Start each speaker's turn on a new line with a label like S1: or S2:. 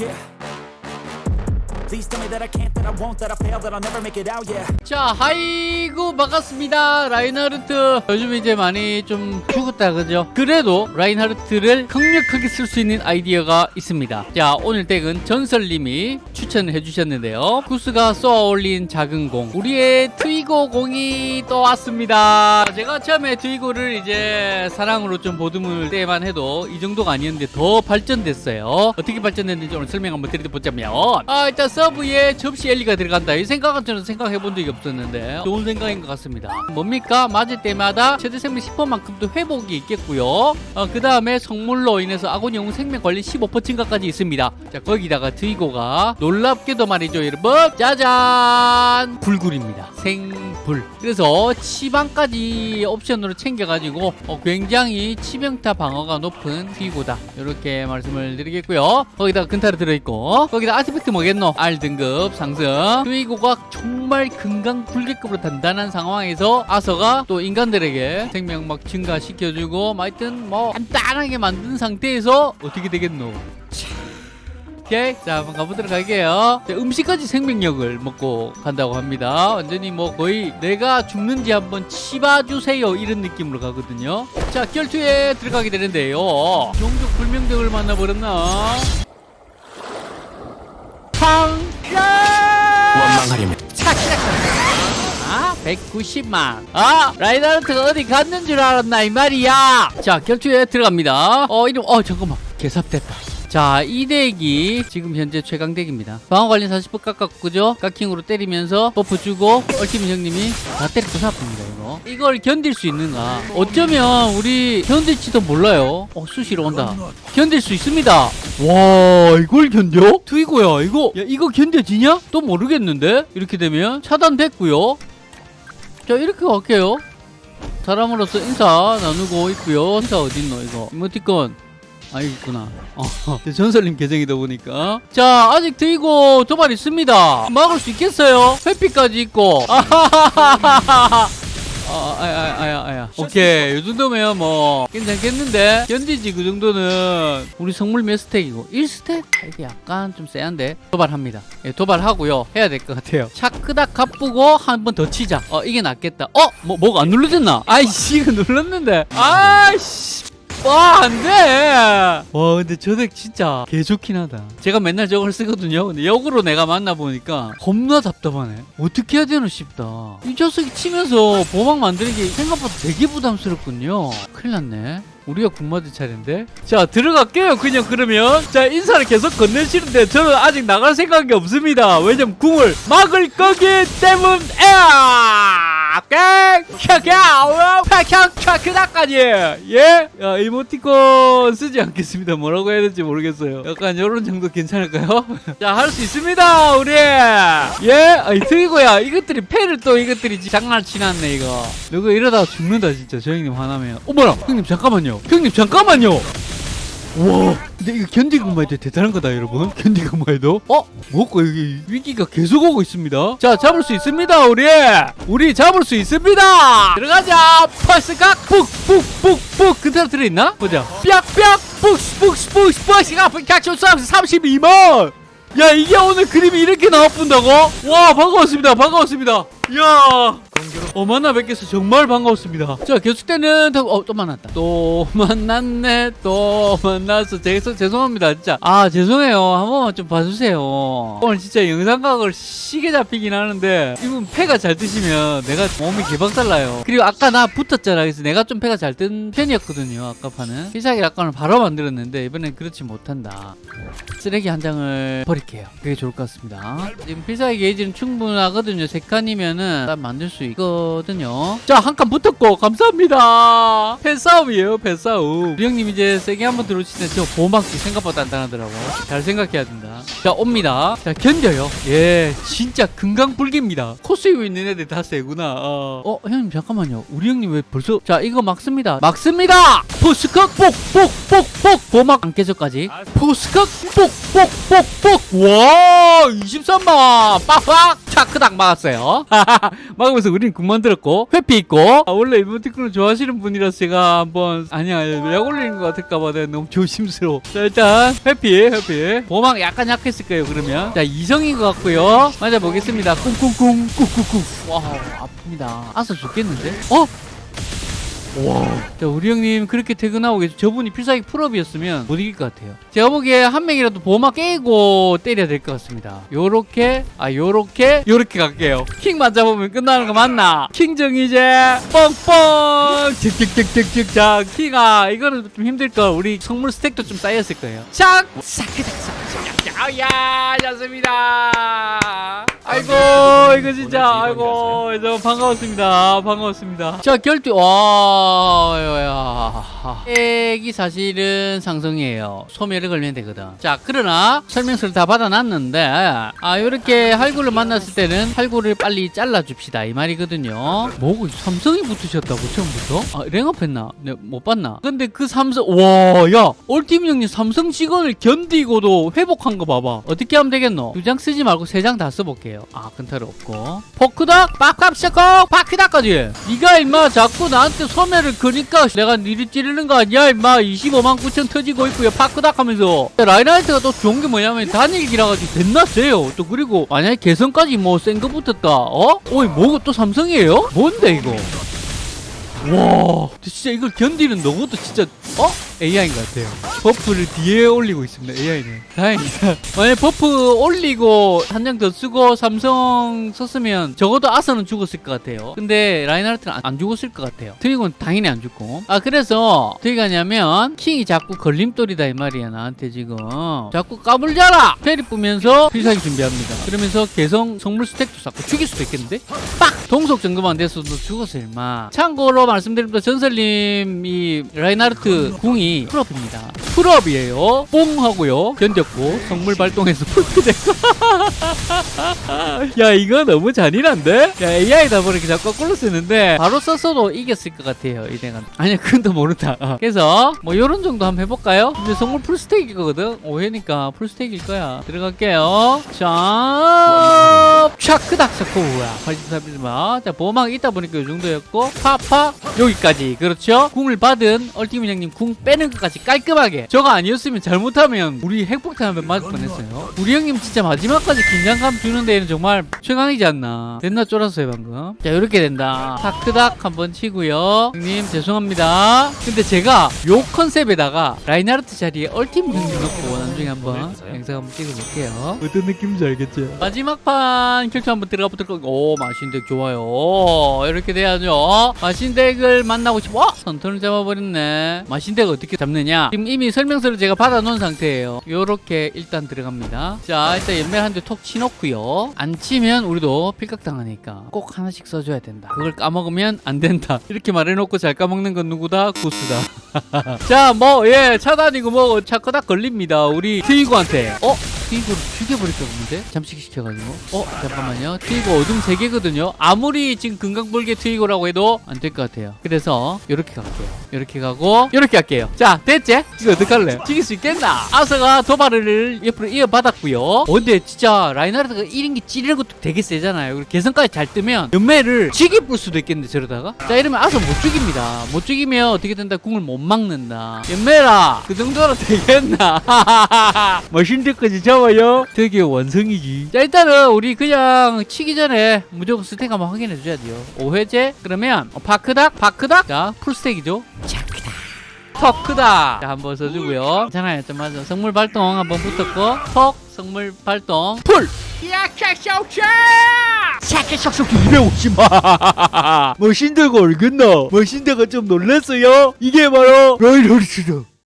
S1: Yeah.
S2: 자, 하이구 반갑습니다. 라인하르트. 요즘 이제 많이 좀 죽었다 그죠? 그래도 라인하르트를 강력하게 쓸 수 있는 아이디어가 있습니다. 자, 오늘 덱은 전설님이 추천을 해주셨는데요. 구스가 쏘아 올린 작은 공. 우리의 트위고 공이 또 왔습니다. 제가 처음에 트위고를 이제 사랑으로 좀 보듬을 때만 해도 이 정도가 아니었는데 더 발전됐어요. 어떻게 발전됐는지 오늘 설명 한번 드려보자면 아, 일단 서브에 접시 엘리가 들어간다. 이 생각은 저는 생각해 본 적이 없었는데 좋은 생각인 것 같습니다. 뭡니까? 맞을 때마다 최대 생명 10%만큼도 회복이 있겠고요. 어, 그 다음에 성물로 인해서 아군 영웅 생명 관리 15% 증가까지 있습니다. 자 거기다가 드이고가 놀랍게도 말이죠 여러분 짜잔 불굴입니다. 생 불. 그래서 치방까지 옵션으로 챙겨가지고 어, 굉장히 치명타 방어가 높은 드이고다. 이렇게 말씀을 드리겠고요. 거기다가 근타를 들어있고 거기다 아티팩트 뭐겠노? R 등급 상승. 드이고가 정말 금강 불개급으로 단단한 상황에서 아서가 또 인간들에게 생명 막 증가시켜주고 뭐 하여튼 뭐 간단하게 만든 상태에서 어떻게 되겠노? 오케이. 자 한번 가보도록 할게요. 자, 음식까지 생명력을 먹고 간다고 합니다. 완전히 뭐 거의 내가 죽는지 한번 치봐주세요. 이런 느낌으로 가거든요. 자 결투에 들어가게 되는데요. 종족 불명등을 만나버렸나? 팡!
S1: 원망하려면.
S2: 아 190만. 아 라이다르트가 어디 갔는 줄 알았나 이 말이야. 자 결투에 들어갑니다. 어 이름 어 잠깐만. 개삽됐다 자, 이 덱이 지금 현재 최강 덱입니다. 방어 관리 40% 깎았고, 그죠? 깎킹으로 때리면서 버프 주고, 얼티밋 형님이 다 때리고 사납니다, 이거. 이걸 견딜 수 있는가? 어쩌면 우리 견딜지도 몰라요. 어, 수시로 온다. 견딜 수 있습니다. 와, 이걸 견뎌? 트이고야, 이거, 야, 이거 견뎌지냐? 또 모르겠는데? 이렇게 되면 차단됐고요. 자, 이렇게 갈게요. 사람으로서 인사 나누고 있고요. 인사 어딨노, 이거? 이모티콘. 아, 있구나. 어, 전설님 계정이다 보니까. 자, 아직 드이고 도발 있습니다. 막을 수 있겠어요? 회피까지 있고. 아하하하하. 아, 아야, 아야, 아야. 오케이. 이 정도면 뭐, 괜찮겠는데? 견디지, 그 정도는. 우리 성물 몇 스택이고? 1스택? 이게 약간 좀 세한데? 도발합니다. 예, 도발하고요. 해야 될 것 같아요. 차크닥 갚고 한 번 더 치자. 어, 이게 낫겠다. 어? 뭐, 뭐가 안 눌러졌나? 아이씨, 이거 눌렀는데. 아이씨. 와, 안 돼! 와, 근데 저덱 진짜 개 좋긴 하다. 제가 맨날 저걸 쓰거든요. 근데 역으로 내가 만나보니까 겁나 답답하네. 어떻게 해야 되나 싶다. 이 녀석이 치면서 보막 만드는 게 생각보다 되게 부담스럽군요. 큰일 났네. 우리가 군마드 차례인데? 자, 들어갈게요, 그냥 그러면. 자, 인사를 계속 건네시는데 저는 아직 나갈 생각이 없습니다. 왜냐면 궁을 막을 거기 때문에! 캬캬! 캬캬! 캬크다까지! 예? 야, 이모티콘 쓰지 않겠습니다. 뭐라고 해야 될지 모르겠어요. 약간 이런 정도 괜찮을까요? 자, 할 수 있습니다, 우리! 예? 아이, 트이고야. 이것들이 패를 또 이것들이 장난치놨네, 이거. 누구 이러다가 죽는다, 진짜. 저 형님 화나면. 어머나! 형님, 잠깐만요. 형님, 잠깐만요! 와. 근데 이거 견디고만 해도 대단한 거다 여러분. 견디고만 해도. 어? 뭐고 여기 위기가 계속 오고 있습니다. 자 잡을 수 있습니다 우리. 우리 잡을 수 있습니다. 들어가자. 퍼스각 푹푹푹푹. 근타로 들어있나? 보자. 삐약삐약 푹푹푹푹 퍼스각 각쇼 32만 야 이게 오늘 그림이 이렇게 나와본다고? 와 반가웠습니다 반가웠습니다. 이야 어 만나 뵙겠어 정말 반가웠습니다. 자 계속되는 어, 또 만났다. 또 만났네 또 만났어. 죄송, 죄송합니다 진짜. 아 죄송해요. 한 번만 좀 봐주세요. 오늘 진짜 영상각을 시계 잡히긴 하는데 이분 패가 잘 뜨시면 내가 몸이 개박살나요. 그리고 아까 나 붙었잖아. 그래서 내가 좀 패가 잘 뜬 편이었거든요 아까 판은 필살기 약간을 바로 만들었는데 이번엔 그렇지 못한다. 쓰레기 한 장을 버릴게요. 그게 좋을 것 같습니다. 지금 필살기 게이지는 충분하거든요. 세 칸이면은 딱 만들 수 있거든요. 자 한 칸 붙었고 감사합니다. 팬싸움이에요 팬싸움. 우리 형님 이제 세게 한번 들어오시는데 저 보호막기 생각보다 단단하더라고 잘 생각해야 된다. 자 옵니다. 자 견뎌요. 예 진짜 금강불기입니다. 코스이고 있는 애들 다 세구나. 어. 어 형님 잠깐만요. 우리 형님 왜 벌써? 자 이거 막습니다. 막습니다! 포스컷 뽁뽁뽁뽁. 보막 안 깨져까지? 포스컷 뽁뽁뽁뽁. 와 23만 빡빡 차크닥 막았어요. 막으면서 우린 군만 들었고 회피 있고. 아, 원래 이모티콘을 좋아하시는 분이라서 제가 한번 아니야 약 올리는 것 같을까봐 내가 너무 조심스러워. 자 일단 회피 회피. 보막 약간 약했을 거예요 그러면. 자 이성인 것 같고요. 맞아보겠습니다. 쿵쿵쿵 꾹꾹꾹 와 아픕니다. 아서 죽겠는데? 어? 와. 자, 우리 형님 그렇게 퇴근하고 계시 저분이 필살기 풀업이었으면 못 이길 것 같아요. 제가 보기에 한 명이라도 보호막 깨고 때려야 될 것 같습니다. 요렇게, 아, 요렇게, 요렇게 갈게요. 킹 맞아보면 끝나는 거 맞나? 킹 정 이제, 뻥뻥! 직직직직직. 자, 킹아, 이거는 좀 힘들 걸. 우리 성물 스택도 좀 쌓였을 거예요. 샥! 싹그닥 싹그닥. 야, 좋습니다. 아이고, 이거 진짜, 아이고, 저 반가웠습니다. 반가웠습니다. 자, 결투, 와, 야, 액이 사실은 상성이에요. 소멸을 걸면 되거든. 자, 그러나 설명서를 다 받아놨는데, 아, 이렇게 할구를 만났을 때는 할구를 빨리 잘라줍시다. 이 말이거든요. 뭐고, 삼성이 붙으셨다고, 처음부터? 아, 랭업했나? 네, 못 봤나? 근데 그 삼성, 와, 야, 올팀 형님 삼성 직원을 견디고도 회복한 거 봐봐. 어떻게 하면 되겠노? 두 장 쓰지 말고 세 장 다 써볼게요. 아, 근타를 없고. 포크닥, 빡빡 시작고 파크닥까지. 네가 임마 자꾸 나한테 소매를 그니까 내가 니를 찌르는 거 아니야 임마 25만 9천 터지고 있고요 파크닥 하면서 라이나이트가 또 좋은 게 뭐냐면 단일기라 가지고 됐나 세요 또 그리고 만약에 개성까지 뭐 센 거 붙었다 어? 어이 뭐고 또 삼성이에요? 뭔데 이거 와 진짜 이걸 견디는 너것도 진짜 어? AI인 것 같아요. buff를 뒤에 올리고 있습니다 AI는. 다행이다. 만약 buff 올리고 한 장 더 쓰고 삼성 썼으면 적어도 아서는 죽었을 것 같아요. 근데 라인하르트는 안, 안 죽었을 것 같아요. 트위곤 당연히 안 죽고. 아 그래서 어떻게 가냐면 킹이 자꾸 걸림돌이다 이 말이야 나한테 지금. 자꾸 까불자라! 페리 뿌면서 필살기 준비합니다. 그러면서 개성 성물 스택도 쌓고 죽일 수도 있겠는데? 빡! 동속 정도만 됐어도 죽었어 일마. 참고로 말씀드립니다 전설님 이 라인하르트 궁이 풀업입니다. 풀업이에요. 뽕 하고요. 견뎠고 성물 발동해서 풀피 됐고 야 이거 너무 잔인한데? 야 AI다 보니까 자꾸 거꾸로 쓰는데 바로 썼어도 이겼을 것 같아요 이 내가 아니야 그건 또 모른다. 어. 그래서 뭐 요런 정도 한번 해볼까요? 근데 성물 풀스택이거든? 5회니까 풀스택일 거야. 들어갈게요. 자 차크닥 사코우야 83비즈마 자 보호막 있다 보니까 요 정도였고 파파 여기까지. 그렇죠? 궁을 받은 ultimate 형님 궁 빼는 것까지 깔끔하게. 저거 아니었으면 잘못하면 우리 핵폭탄 한번 맞을 뻔했어요. 우리 형님 진짜 마지막까지 긴장감 주는 데에는 정말 최강이지 않나. 됐나 쫄았어요 방금. 자 이렇게 된다. 파크닥 한번 치고요. 형님 죄송합니다. 근데 제가 요 컨셉에다가 라인하르트 자리에 ultimate 형님 넣고 나중에 한번 영상 한번 찍어볼게요. 어떤 느낌인지 알겠죠? 마지막 판 결투 한번 들어가 보도록 오 마신덱 좋아요. 이렇게 돼야죠. 마신덱을 만나고 싶어 와! 선턴을 잡아버렸네. 마신덱 어떻게 잡느냐? 지금 이미 설명서를 제가 받아놓은 상태예요. 요렇게 일단 들어갑니다. 자 일단 연멜 한대 톡 치놓고요. 안 치면 우리도 필각당하니까 꼭 하나씩 써줘야 된다. 그걸 까먹으면 안 된다. 이렇게 말해놓고 잘 까먹는 건 누구다? 구스다. 자 뭐 예 차단이고 뭐 차커닥 걸립니다. 우리 트이고한테. 어? 트이고를 죽여버릴까 보는데? 잠식시켜가지고. 어 잠깐만요. 트이고 어둠 3개거든요. 아무리 지금 금강불개 트이고라고 해도 안 될 것 같아요. 그래서 이렇게 갈게요. 이렇게 가고 이렇게 할게요. 자 됐지? 이거 어떡할래? 죽일 수 있겠나? 아서가 도발을 옆으로 이어받았고요. 어, 근데 진짜 라인하르트가 1인기 찌르는 것도 되게 세잖아요. 그리고 개성까지 잘 뜨면 연매를 지게 뿔 수도 있겠는데 저러다가? 자 이러면 아서 못 죽입니다. 못 죽이면 어떻게 된다? 궁을 못 막는다. 연매라! 그 정도로 되겠나? 머신드까지 잡아요. 되게 완성이지. 자 일단은 우리 그냥 치기 전에 무조건 스택 한번 확인해 줘야 돼요. 5회제 그러면 어, 파크닥 파크닥. 자 풀스택이죠. 차크다. 터크다. 자 한번 써주고요. 괜찮아요. 좀 맞아. 성물 발동 한번 붙었고 턱 성물 발동. 풀! 샤샤샤샤 250만 머신대가 얼겠나 머신대가 좀 놀랐어요? 이게 바로 라이너르트다